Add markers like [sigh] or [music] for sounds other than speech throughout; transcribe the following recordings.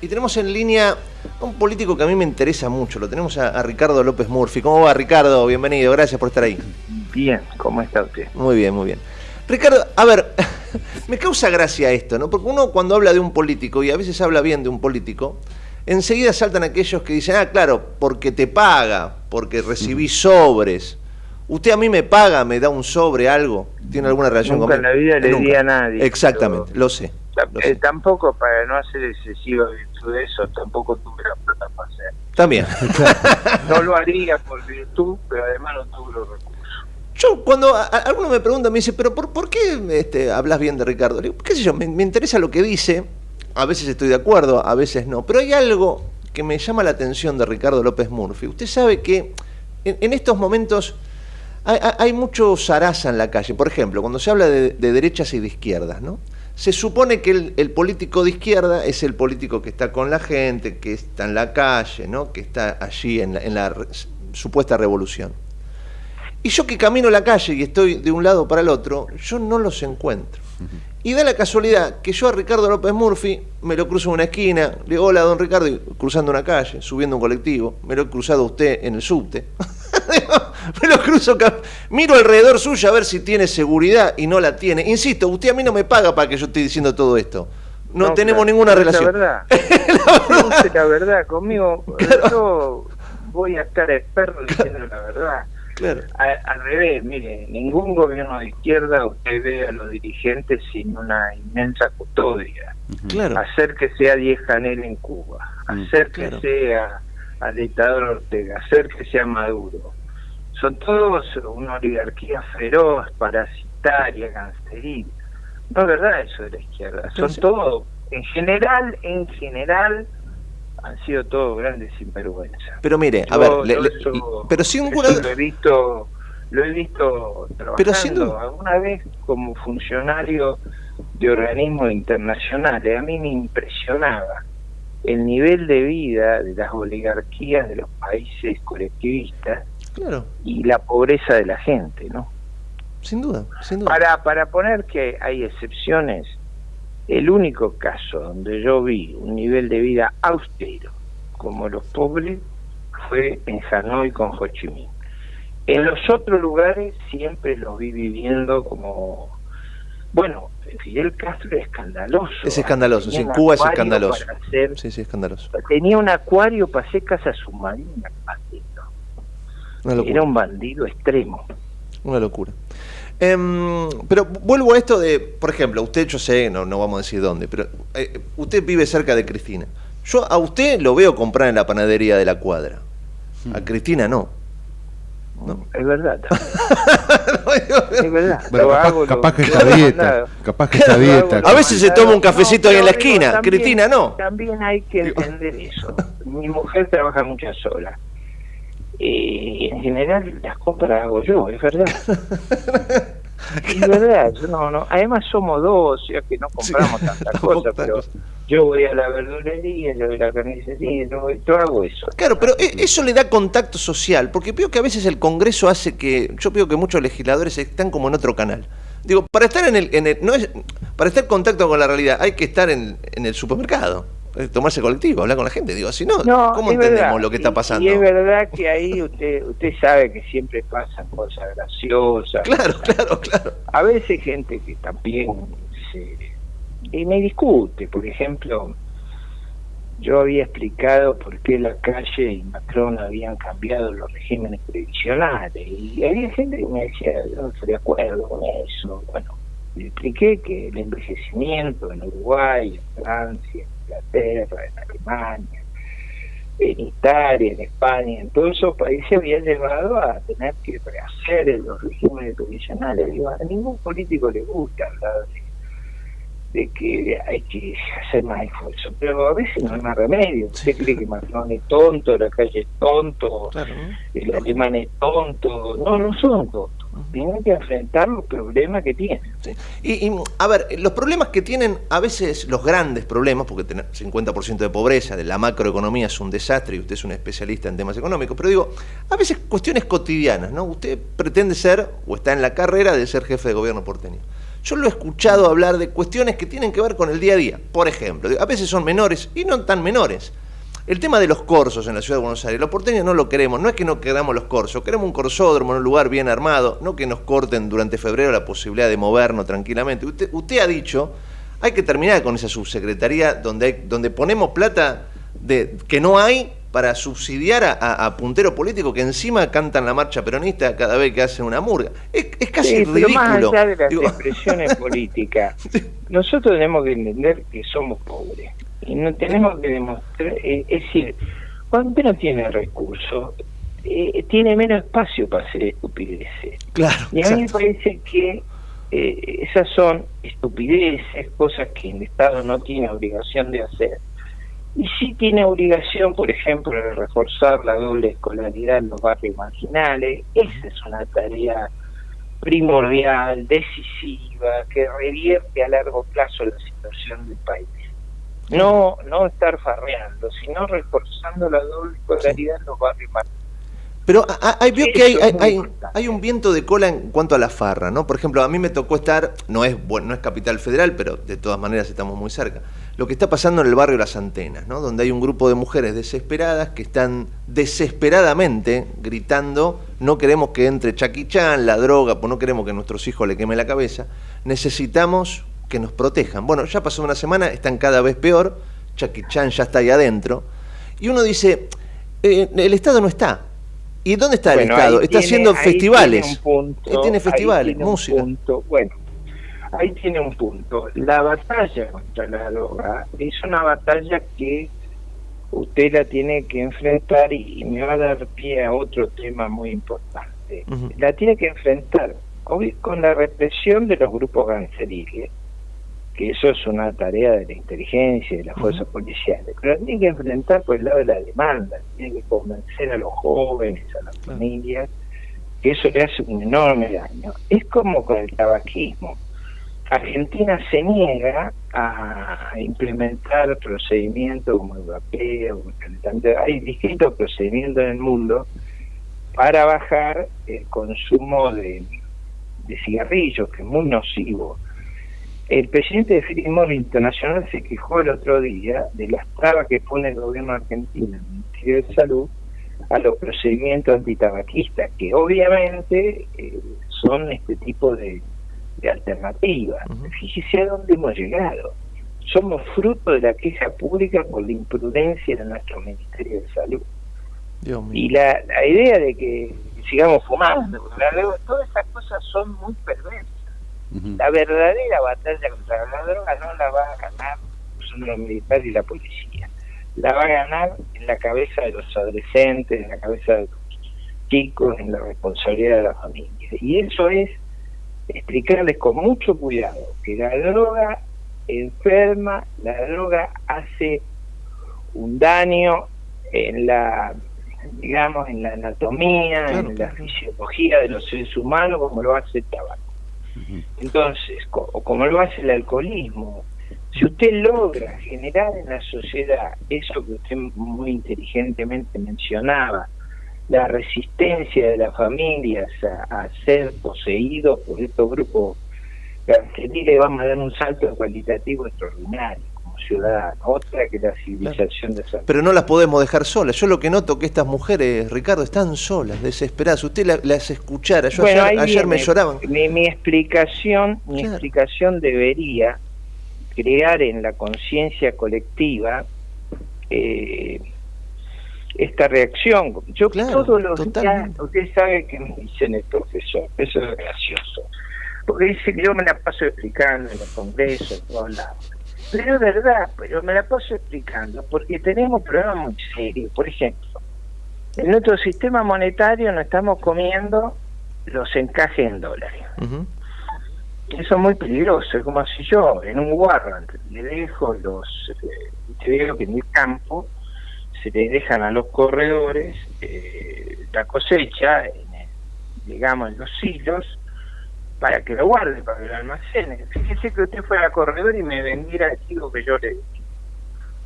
Y tenemos en línea a un político que a mí me interesa mucho. Lo tenemos a, a, Ricardo López Murphy. ¿Cómo va, Ricardo? Bienvenido. Gracias por estar ahí. Bien, ¿cómo está usted? Muy bien, muy bien. Ricardo, a ver, [laughs] me causa gracia esto, ¿no? Porque uno cuando habla de un político, y a veces habla bien de un político, enseguida saltan aquellos que dicen, ah, claro, porque te paga, porque recibí sobres. ¿Usted a mí me paga, me da un sobre, algo? ¿Tiene alguna relación Nunca conmigo? en la vida le Nunca. di a nadie. Exactamente, pero- lo sé. sé. Eh, tampoco, para no hacer excesiva de eso, tampoco tuve la plata para hacer. También. [laughs] No lo haría por virtud, pero además no tuve los recursos. Yo, cuando a- a- alguno me pregunta, me dice, pero ¿por, por qué este, hablas bien de Ricardo? Le digo, qué sé yo, me, me interesa lo que dice, a veces estoy de acuerdo, a veces no, pero hay algo que me llama la atención de Ricardo López Murphy. Usted sabe que en, en estos momentos hay, hay- hay mucho zaraza en la calle. Por ejemplo, cuando se habla de, de derechas y de izquierdas, ¿no? Se supone que el, el político de izquierda es el político que está con la gente, que está en la calle, ¿no? Que está allí en la, en la re- supuesta revolución. Y yo que camino la calle y estoy de un lado para el otro, yo no los encuentro. Y da la casualidad que yo a Ricardo López Murphy me lo cruzo en una esquina, le digo hola don Ricardo, y cruzando una calle, subiendo un colectivo, me lo he cruzado a usted en el subte. [laughs] me [laughs] lo cruzo, miro alrededor suyo a ver si tiene seguridad y no la tiene. Insisto, usted a mí no me paga para que yo esté diciendo todo esto. No, tenemos claro, ninguna relación. [laughs] La verdad. Es la verdad, conmigo yo voy a estar experto diciendo la verdad. Claro. A- al revés, mire, ningún gobierno de izquierda usted ve a los dirigentes sin una inmensa custodia. Claro. Hacer que sea Diez Canel en Cuba, Mm, hacer que sea al dictador Ortega, hacer que sea Maduro. Son todos una oligarquía feroz, parasitaria, canceril. No es verdad eso de la izquierda. Son sí. todos, en general, en general, han sido todos grandes sinvergüenzas. Pero mire, a ver, le- yo le- eso- pero sin eso ninguna lo he visto lo he visto trabajando Pero alguna vez como funcionario de organismos internacionales a mí me impresionaba el nivel de vida de las oligarquías de los países colectivistas Claro, y la pobreza de la gente no sin duda, sin duda. para para poner que hay excepciones el único caso donde yo vi un nivel de vida austero como los pobres fue en Hanoi con Ho Chi Minh. En los otros lugares siempre los vi viviendo como bueno, Fidel Castro era escandaloso. Es escandaloso, sí, en Cuba es escandaloso. hacer- Sí, sí, escandaloso. tenía un acuario para hacer. Una locura. Era un bandido extremo. Una locura. Em, pero vuelvo a esto de, por ejemplo, usted, yo sé, no, no vamos a decir dónde, pero eh, usted vive cerca de Cristina. Yo a usted lo veo comprar en la panadería de la cuadra. A Cristina no. ¿No? Es verdad. [laughs] es verdad. Bueno, capaz, hago, capaz que está dieta. Capaz que está dieta. A veces se toma un cafecito ahí en la esquina, también- Cristina no. También hay que entender eso. Mi mujer trabaja muchas horas. Y en general las compras hago yo, es verdad. [laughs] Es verdad, no, no. Además somos dos, o sea que no compramos [laughs] tantas tampoco cosas, tantas pero yo voy a la verdulería, yo voy a la carnicería, yo, voy- yo hago eso. Claro, pero e- eso le da contacto social, porque veo que a veces el Congreso hace que, yo veo que muchos legisladores están como en otro canal. Digo, para estar en el, en el- no es, para estar en contacto con la realidad hay que estar en, en el supermercado, tomarse colectivo, hablar con la gente. Digo, si no, No, ¿cómo entendemos verdad. lo que está pasando? Y, es verdad que ahí usted usted sabe que siempre pasan cosas graciosas. Claro, claro, claro. A veces gente que también se... Y me discute, por ejemplo, yo había explicado por qué la calle y Macron habían cambiado los regímenes previsionales y había gente que me decía, yo no estoy de acuerdo con eso. Bueno, le expliqué que el envejecimiento en Uruguay, en Francia, Inglaterra, en Alemania, en Italia, en España, en todos esos países había llevado a tener que rehacer los regímenes previsionales. Digo, a ningún político le gusta hablar de, de que hay que hacer más esfuerzo, pero a veces no hay más remedio. Usted cree que Macron es tonto, la calle es tonto, Claro, el alemán es tonto. No, no son tontos. Tienen que enfrentar los problemas que tienen. Sí. Y, y, a ver, los problemas que tienen a veces los grandes problemas, porque tener 50% de pobreza, de la macroeconomía es un desastre y usted es un especialista en temas económicos, pero digo, a veces cuestiones cotidianas, ¿no? Usted pretende ser o está en la carrera de ser jefe de gobierno porteño. yo lo he escuchado hablar de cuestiones que tienen que ver con el día a día. Por ejemplo, a veces son menores y no tan menores. El tema de los corsos en la ciudad de Buenos Aires, los porteños no lo queremos, no es que no queramos los corsos, queremos un corsódromo en un lugar bien armado, no que nos corten durante febrero la posibilidad de movernos tranquilamente. Usted, usted ha dicho, hay que terminar con esa subsecretaría donde, donde ponemos plata de, que no hay para subsidiar a, punteros políticos que encima cantan la marcha peronista cada vez que hacen una murga. Es, casi ridículo. más allá de las expresiones [laughs] políticas, [laughs] nosotros tenemos que entender que somos pobres y no tenemos que demostrar, eh, es decir, cuando uno tiene recursos, eh, tiene menos espacio para hacer estupideces. Claro, y a mí me parece que eh, esas son estupideces, cosas que el Estado no tiene obligación de hacer. Y sí tiene obligación, por ejemplo, de reforzar la doble escolaridad en los barrios marginales. Esa es una tarea primordial, decisiva, que revierte a largo plazo la situación del país no no estar farreando, sino reforzando la doble escolaridad en los barrios más. Pero hay, vio que hay, hay, hay, un viento de cola en cuanto a la farra, ¿no? Por ejemplo, a mí me tocó estar, no es, no es capital federal, pero de todas maneras estamos muy cerca, lo que está pasando en el barrio Las Antenas, ¿no? Donde hay un grupo de mujeres desesperadas que están desesperadamente gritando, no queremos que entre Chaquichán, la droga, pues no queremos que a nuestros hijos le queme la cabeza, necesitamos que nos protejan. Bueno, ya pasó una semana, están cada vez peor, Chucky Chan ya está ahí adentro, y uno dice, eh, el Estado no está. ¿Y dónde está el Estado? Está haciendo festivales. Tiene, punto, tiene festivales, música. Bueno, ahí tiene un punto. La batalla contra la droga es una batalla que usted la tiene que enfrentar y me va a dar pie a otro tema muy importante. La tiene que enfrentar hoy con la represión de los grupos ganceriles que eso es una tarea de la inteligencia y de las fuerzas policiales, pero tiene que enfrentar por el lado de la demanda, tiene que convencer a los jóvenes, a las familias, que eso le hace un enorme daño. Es como con el tabaquismo. Argentina se niega a implementar procedimientos como el vapeo, hay distintos procedimientos en el mundo para bajar el consumo de, cigarrillos, que es muy nocivo. El presidente de Philip Internacional se quejó el otro día de las trabas que pone el gobierno argentino, el Ministerio de Salud, a los procedimientos antitabaquistas, que obviamente eh, son este tipo de, alternativas. Fíjese a dónde hemos llegado. Somos fruto de la queja pública por la imprudencia de nuestro Ministerio de Salud. y la, la idea de que sigamos fumando, todas esas cosas son muy perversas la verdadera batalla contra la droga no la va a ganar los militares y la policía. La va a ganar en la cabeza de los adolescentes, en la cabeza de los chicos, en la responsabilidad de la familia. Y eso es explicarles con mucho cuidado que la droga enferma, la droga hace un daño en la digamos en la anatomía, en la fisiología de los seres humanos como lo hace el tabaco. Entonces, o como lo hace el alcoholismo, si usted logra generar en la sociedad eso que usted muy inteligentemente mencionaba, la resistencia de las familias a, ser poseídos por estos grupos le vamos a dar un salto cualitativo extraordinario ciudad, otra que la civilización de San Pero no las podemos dejar solas. Yo lo que noto que estas mujeres, Ricardo, están solas, desesperadas. Usted las escuchara. Yo ayer, me lloraban. Mi, explicación, mi explicación debería crear en la conciencia colectiva eh, esta reacción. Yo todos los días, usted sabe que me dicen el profesor, eso es gracioso, porque dice que yo me la paso explicando en los congresos, en todos lados pero es verdad, pero me la paso explicando, porque tenemos problemas muy serios. Por ejemplo, en nuestro sistema monetario no estamos comiendo los encajes en dólares. Eso es muy peligroso, es como si yo en un warrant le dejo los, eh, te digo que en el campo se le dejan a los corredores eh, la cosecha, digamos, en los silos, para que lo guarde, para que lo almacene. Fíjese que usted fue a corredor y me vendiera el chico que yo le di.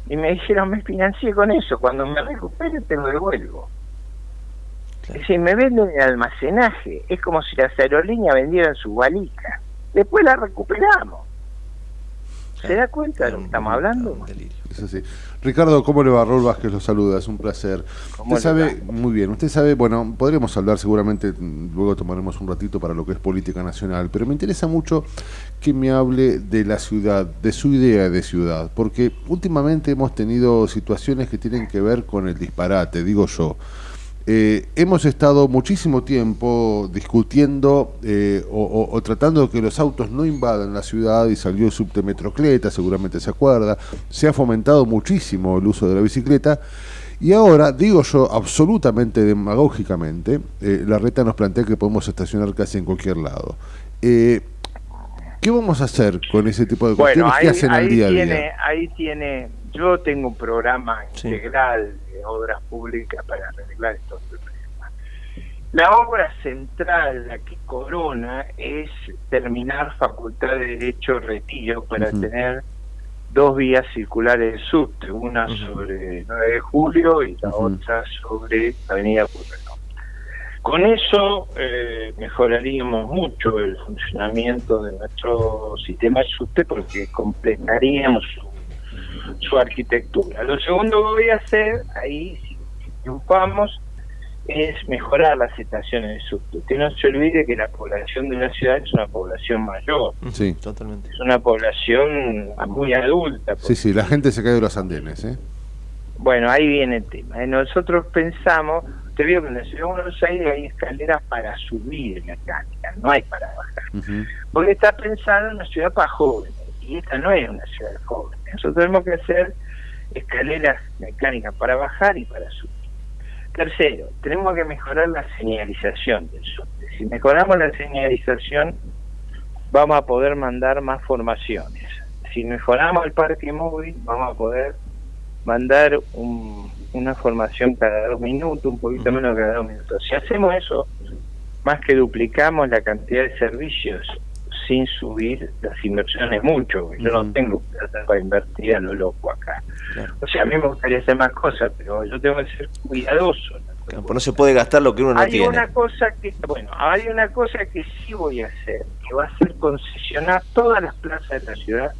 Y me dijeron, me financié con eso, cuando me recupere te lo devuelvo. Es decir, me venden el almacenaje, es como si las aerolíneas vendieran su valija. después la recuperamos. ¿Se da cuenta de lo que estamos hablando? Es así. Ricardo, ¿cómo le va? Raúl Vázquez lo saluda, es un placer. Usted sabe, muy bien, usted sabe, bueno, podremos hablar seguramente, luego tomaremos un ratito para lo que es política nacional, pero me interesa mucho que me hable de la ciudad, de su idea de ciudad, porque últimamente hemos tenido situaciones que tienen que ver con el disparate, digo yo. Eh, hemos estado muchísimo tiempo discutiendo eh, o, tratando de que los autos no invadan la ciudad y salió el subte Metrocleta, seguramente se acuerda. Se ha fomentado muchísimo el uso de la bicicleta. Y ahora, digo yo absolutamente demagógicamente, eh, la reta nos plantea que podemos estacionar casi en cualquier lado. ¿Qué vamos a hacer con ese tipo de cuestiones que hacen al día a día? Ahí tiene, yo tengo un programa integral obras públicas para arreglar estos problemas. La obra central, la que corona, es terminar Facultad de Derecho Retiro para tener dos vías circulares de subte, una sobre 9 de julio y la otra sobre Avenida. Con eso eh, mejoraríamos mucho el funcionamiento de nuestro sistema de subte porque completaríamos su su arquitectura. Lo segundo que voy a hacer, ahí si triunfamos, es mejorar las estaciones de subte. Que no se olvide que la población de la ciudad es una población mayor. Sí, totalmente. Es una población muy adulta. Sí, sí, la gente se cae de los andenes, ¿eh? Bueno, ahí viene el tema. Nosotros pensamos, te digo que en la ciudad de Buenos Aires hay escaleras para subir mecánica, no hay para bajar. Porque está pensado en una ciudad para jóvenes, y esta no es una ciudad de jóvenes nosotros tenemos que hacer escaleras mecánicas para bajar y para subir. Tercero, tenemos que mejorar la señalización del subte. Si mejoramos la señalización, vamos a poder mandar más formaciones. Si mejoramos el parque móvil, vamos a poder mandar una formación cada dos minutos, un poquito menos cada dos minutos. Si hacemos eso, más que duplicamos la cantidad de servicios sin subir las inversiones mucho. Yo no tengo plata para invertir a lo loco acá. O sea, a mí me gustaría hacer más cosas, pero yo tengo que ser cuidadoso. Pues no se puede gastar lo que uno no hay tiene. Una cosa que, bueno, hay una cosa que sí voy a hacer, que va a ser concesionar todas las plazas de la ciudad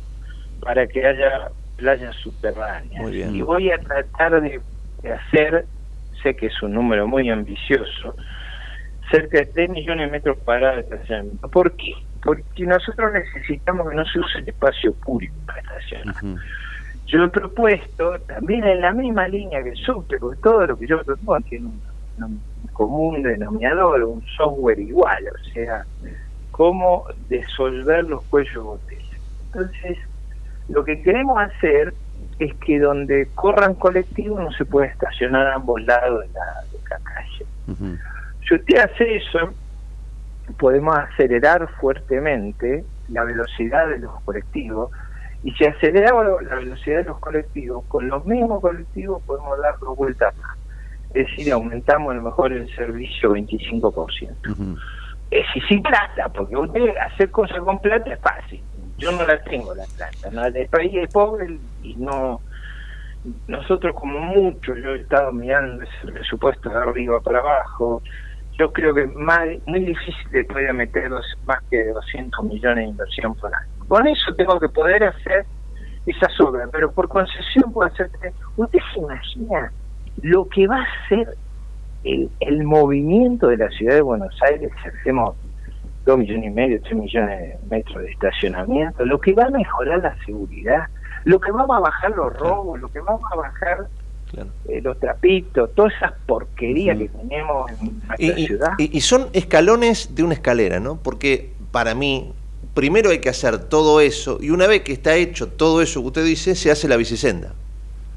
para que haya playas subterráneas. Y voy a tratar de, hacer, sé que es un número muy ambicioso, cerca de 3 millones de metros cuadrados de estacionamiento. ¿Por qué? porque nosotros necesitamos que no se use el espacio público para estacionar. Yo he propuesto, también en la misma línea que el subte, porque todo lo que yo propongo tiene un, común denominador, un software igual, o sea, cómo disolver los cuellos botella. Entonces, lo que queremos hacer es que donde corran colectivos no se puede estacionar a ambos lados de la, calle. Si usted hace eso, podemos acelerar fuertemente la velocidad de los colectivos y si aceleramos la velocidad de los colectivos, con los mismos colectivos podemos dar dos vueltas más. Es decir, aumentamos a lo mejor el servicio 25%. Es decir, sin plata, porque usted hacer cosas con plata es fácil. Yo no la tengo la plata. ¿no? El país es pobre y no... Nosotros como mucho, yo he estado mirando ese presupuesto de arriba para abajo, yo creo que más, muy difícil de poder meter más que 200 millones de inversión por año. Con eso tengo que poder hacer esas obras, pero por concesión puedo hacer... ¿Usted se imagina lo que va a ser el, el movimiento de la ciudad de Buenos Aires si hacemos 2 millones y medio, 3 millones de metros de estacionamiento? Lo que va a mejorar la seguridad, lo que va a bajar los robos, lo que va a bajar eh, los trapitos, todas esas porquerías que tenemos en nuestra ciudad. Y, son escalones de una escalera, ¿no? Porque para mí, primero hay que hacer todo eso, y una vez que está hecho todo eso que usted dice, se hace la bicisenda.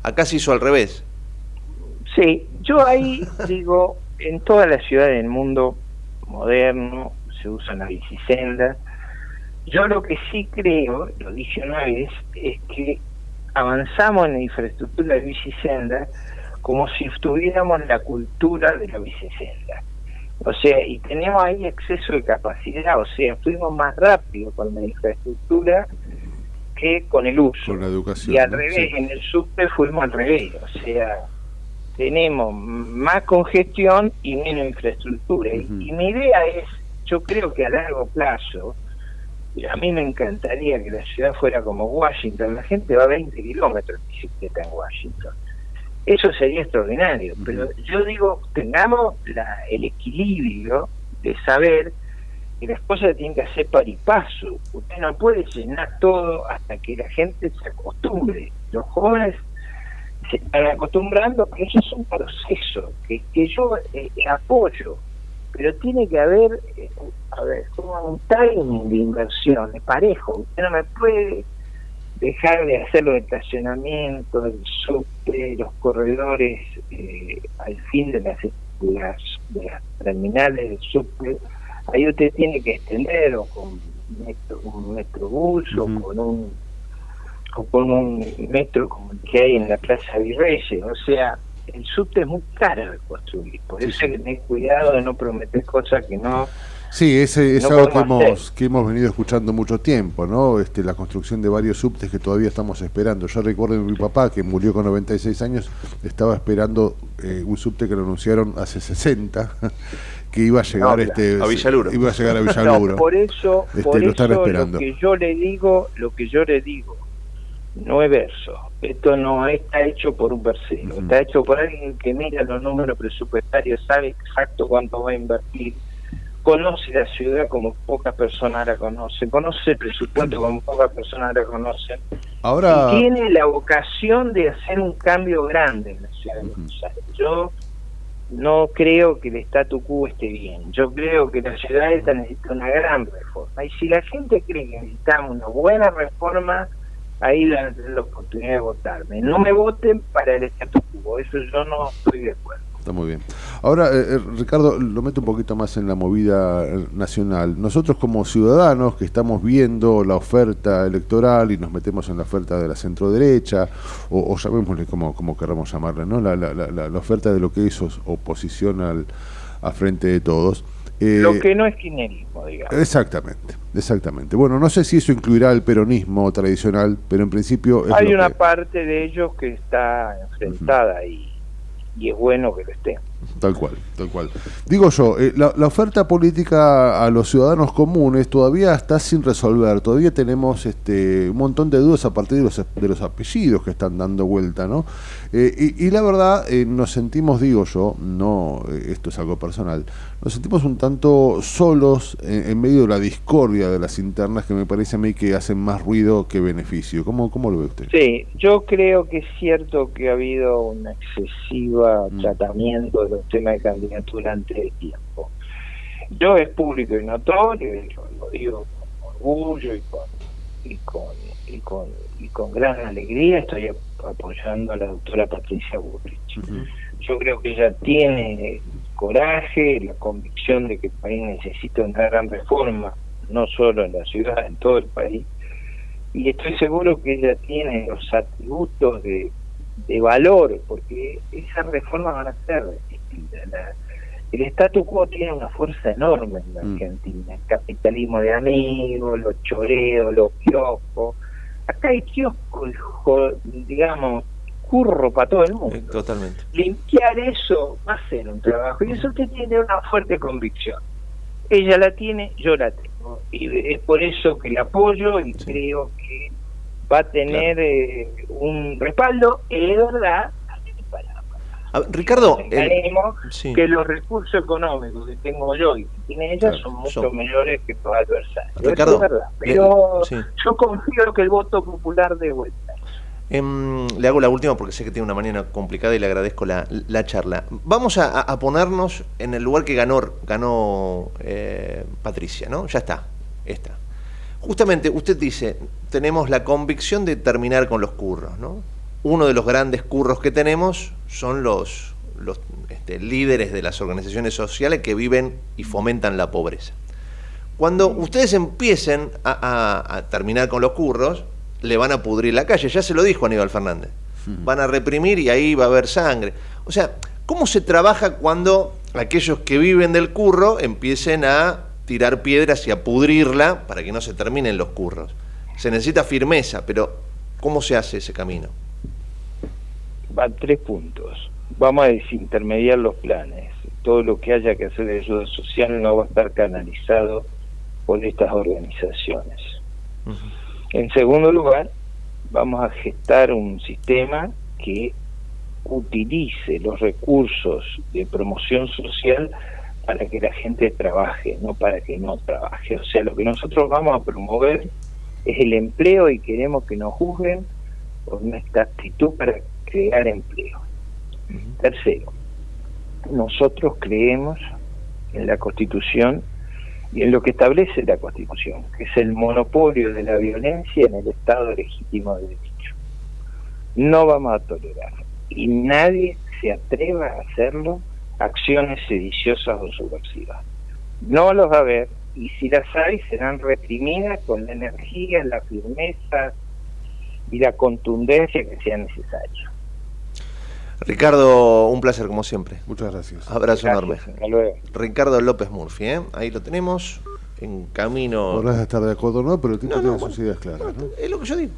Acá se hizo al revés. Sí, yo ahí [laughs] digo, en todas las ciudades del mundo moderno se usan las bicisendas. Yo lo que sí creo, lo dije una vez, es que avanzamos en la infraestructura de bicisenda como si tuviéramos la cultura de la bicisenda. O sea, y tenemos ahí exceso de capacidad, o sea, fuimos más rápido con la infraestructura que con el uso. Con la educación. Y al revés, en el subte fuimos al revés, o sea, tenemos más congestión y menos infraestructura. Y mi idea es, yo creo que a largo plazo, a mí me encantaría que la ciudad fuera como Washington. La gente va a 20 kilómetros de bicicleta en Washington. Eso sería extraordinario. Pero yo digo, tengamos la, el equilibrio de saber que las cosas tienen que hacer par y paso. Usted no puede llenar todo hasta que la gente se acostumbre. Los jóvenes se están acostumbrando, pero eso es un proceso que, que yo eh, apoyo pero tiene que haber, eh, a ver, como un timing de inversión, de parejo. Usted no me puede dejar de hacer los estacionamientos, el subte, los corredores eh, al fin de las, de las, terminales del subte. Ahí usted tiene que extender o con metro, un metrobús o con un o con un metro como el que hay en la Plaza Virreyes. O sea, el subte es muy caro de construir, por eso hay que tener cuidado de no prometer cosas que no... Sí, ese es algo que hemos, que hemos venido escuchando mucho tiempo, ¿no? Este, la construcción de varios subtes que todavía estamos esperando. Yo recuerdo a mi papá, que murió con 96 años, estaba esperando eh, un subte que lo anunciaron hace 60, [laughs] que iba a llegar este, a Villaluro. Iba a llegar a [laughs] Villaluro. por eso, este, por eso lo que yo le digo, lo que yo le digo, no es verso. Esto no está hecho por un versero, está hecho por alguien que mira los números presupuestarios, sabe exacto cuánto va a invertir, conoce la ciudad como pocas personas la conocen, conoce el presupuesto como pocas personas la conocen. Ahora... Y tiene la vocación de hacer un cambio grande en la ciudad de Buenos Aires. Yo no creo que el statu quo esté bien. Yo creo que la ciudad necesita una gran reforma. Y si la gente cree que necesitamos una buena reforma, ahí van a tener la oportunidad de votarme. No me voten para el estatus quo, eso yo no estoy de acuerdo. Está muy bien. Ahora, eh, eh, Ricardo, lo meto un poquito más en la movida eh, nacional. Nosotros como ciudadanos que estamos viendo la oferta electoral y nos metemos en la oferta de la centroderecha, o, o llamémosle como, como queramos llamarle, ¿no? La, la, la, la, oferta de lo que es oposición al, a frente de todos, eh, Lo que no es kirchnerismo, digamos. Exactamente, exactamente. Bueno, no sé si eso incluirá el peronismo tradicional, pero en principio... Hay una parte de ellos que está enfrentada y, y es bueno que lo esté. Tal cual, tal cual. Digo yo, eh, la, oferta política a los ciudadanos comunes todavía está sin resolver, todavía tenemos este, un montón de dudas a partir de los, de los apellidos que están dando vuelta, ¿no? Eh, y, la verdad, eh, nos sentimos, digo yo, no, esto es algo personal, nos sentimos un tanto solos en, medio de la discordia de las internas que me parece a mí que hacen más ruido que beneficio. ¿Cómo, cómo lo ve usted? Sí, yo creo que es cierto que ha habido un excesivo mm. tratamiento de los temas de candidatura antes del tiempo. Yo es público y notorio, lo digo con orgullo y con, y con, y con, y con gran alegría, estoy apoyando a la doctora Patricia Burrich. Yo creo que ella tiene coraje, la convicción de que el país necesita una gran reforma, no solo en la ciudad, en todo el país. Y estoy seguro que ella tiene los atributos de, de valor, porque esas reformas van a ser el statu quo tiene una fuerza enorme en la mm. Argentina. El capitalismo de amigos, los choreos, los kioscos. Acá hay kioscos, digamos, curro para todo el mundo. totalmente. Limpiar eso va a ser un trabajo. Y eso usted tiene una fuerte convicción. Ella la tiene, yo la tengo. Y es por eso que la apoyo y creo que va a tener eh, un respaldo. Es verdad Ricardo, que los recursos económicos que tengo yo y que tiene ella son mucho mayores que los adversarios. Ricardo, Pero yo confío que el voto popular de vuelta. Em, le hago la última porque sé que tiene una mañana complicada y le agradezco la, charla. Vamos a, ponernos en el lugar que ganó, ganó eh, Patricia, ¿no? Ya está, está. Justamente usted dice, tenemos la convicción de terminar con los curros, ¿no? Uno de los grandes curros que tenemos son los, los este, líderes de las organizaciones sociales que viven y fomentan la pobreza. Cuando ustedes empiecen a, terminar con los curros, le van a pudrir la calle, ya se lo dijo Aníbal Fernández. Van a reprimir y ahí va a haber sangre. O sea, ¿cómo se trabaja cuando aquellos que viven del curro empiecen a tirar piedras y a pudrirla para que no se terminen los curros? Se necesita firmeza, pero ¿cómo se hace ese camino? Van tres puntos. Vamos a desintermediar los planes. Todo lo que haya que hacer de ayuda social no va a estar canalizado por estas organizaciones. En segundo lugar, vamos a gestar un sistema que utilice los recursos de promoción social para que la gente trabaje, no para que no trabaje. O sea, lo que nosotros vamos a promover es el empleo y queremos que nos juzguen por nuestra actitud para crear empleo. Tercero, nosotros creemos en la Constitución y en lo que establece la Constitución, que es el monopolio de la violencia en el Estado legítimo de derecho. No vamos a tolerar y nadie se atreva a hacerlo acciones sediciosas o subversivas. No los va a haber y si las hay serán reprimidas con la energía, la firmeza y la contundencia que sea necesario. Ricardo, un placer como siempre. Muchas gracias. Abrazo enorme. Hasta luego. Ricardo López Murphy, ¿eh? ahí lo tenemos, en camino. Podrás estar de acuerdo o no, pero el tipo tiene sus ideas claras. Es lo que yo digo.